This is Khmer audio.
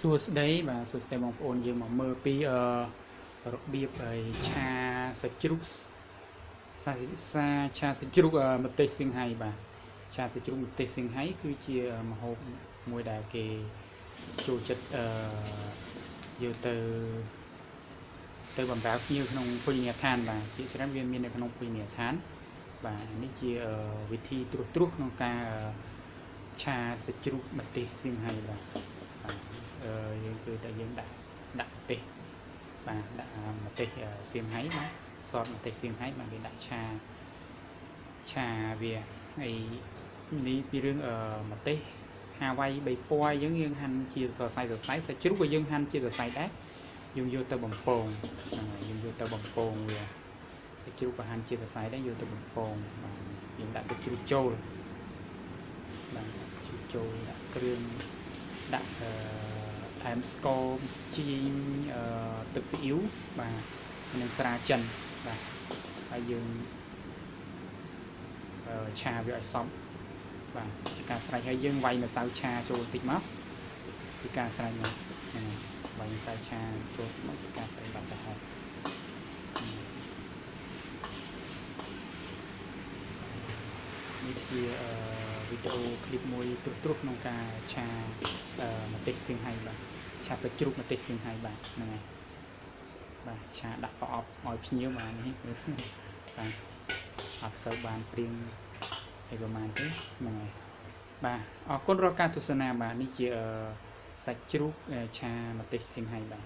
សួស្តីបាទសួស្តីបងប្អូនយើងមកមើលពីអឺរបៀបឲ្យឆាសាច់ជ្រូកសាសាឆាសាច់ជ្រូកអឺម្ទេសសៀងហៃបាទឆាសាច់ជ្រូកម្ទេសសៀងហៃគឺជាម្ហូបមួយដែលគេចូលចិត្តអឺយកទៅទៅបម្រើភ្ញៀវក្នុងភោជនីយដ្ឋានបាទជាច្រើនវាមាននៅក្នុងភោជនីយដ្ឋានបាទនេះជាអឺវិធីត្រួសត្រាសក្នុងការអឺឆាសាច់ជ្រូកម្ទេសសៀងហៃបាទបាទអឺ យើងគឺតែយើងដាក់ដាក់ម្ទេសបាទដាក់ម្ទេសសៀងហៃបាទសតម្ទេសសៀងហៃបាទគេដាក់ឆាឆាវាហើយនេះពីរឿងអឺម្ទេសហាវ៉ៃ3ពណ៌អញ្ចឹងយើងហាន់ជាសរសៃសរសៃសាច់ជ្រូកក៏យើងហាន់ជាសរសៃដែរយើងយកទៅបំពងហ្នឹងហើយយើងយកទៅបំពងវាសាច់ជ្រូកក៏ហាន់ជាសរសៃដែរយកទៅបំពងបាទយើងដាក់សាច់ជ្រូកចូលបាទជ្រូកចូលដាក់គ្រឿង ដាក់អឺថែមស្ករជីអឺទឹកស៊ីអ៊ីវបាទនិងស្រាចិនបាទហើយយើងអឺឆាវាឲ្យសព្វបាទជាការស្រេចហើយយើងវាយម្សៅឆាចូលបន្តិចមកជាការស្រេចមកហ្នឹងហើយវាយម្សៅឆាចូលមកជាការស្រេចបាត់ទៅហើយនេះជាអឺ វីដេអូឃ្លីបមួយត្រួសត្រាសក្នុងការឆាអឺម្ទេសសៀងហៃបាទឆាសាច់ជ្រូកម្ទេសសៀងហៃបាទហ្នឹងហើយបាទឆាដាក់ប្រអប់ឲ្យភ្ញៀវបាទនេះបាទអត់សូវបានព្រៀងឲ្យប្រហែលទេហ្នឹងហើយបាទអរគុណរាល់ការទស្សនាបាទនេះជាអឺសាច់ជ្រូកឆាម្ទេសសៀងហៃបាទ